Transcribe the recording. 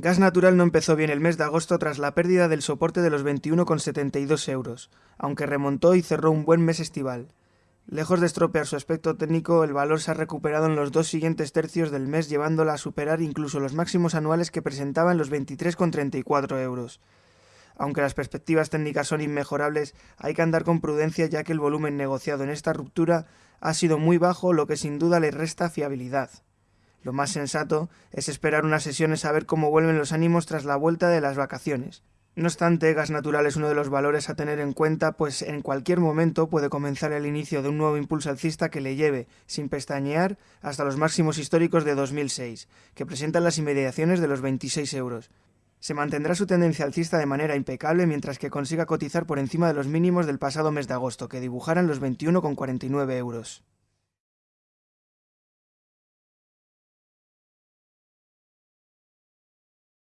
Gas Natural no empezó bien el mes de agosto tras la pérdida del soporte de los 21,72 euros, aunque remontó y cerró un buen mes estival. Lejos de estropear su aspecto técnico, el valor se ha recuperado en los dos siguientes tercios del mes, llevándola a superar incluso los máximos anuales que presentaba en los 23,34 euros. Aunque las perspectivas técnicas son inmejorables, hay que andar con prudencia ya que el volumen negociado en esta ruptura ha sido muy bajo, lo que sin duda le resta fiabilidad. Lo más sensato es esperar unas sesiones a ver cómo vuelven los ánimos tras la vuelta de las vacaciones. No obstante, gas natural es uno de los valores a tener en cuenta, pues en cualquier momento puede comenzar el inicio de un nuevo impulso alcista que le lleve, sin pestañear, hasta los máximos históricos de 2006, que presentan las inmediaciones de los 26 euros. Se mantendrá su tendencia alcista de manera impecable mientras que consiga cotizar por encima de los mínimos del pasado mes de agosto, que dibujaran los 21,49 euros.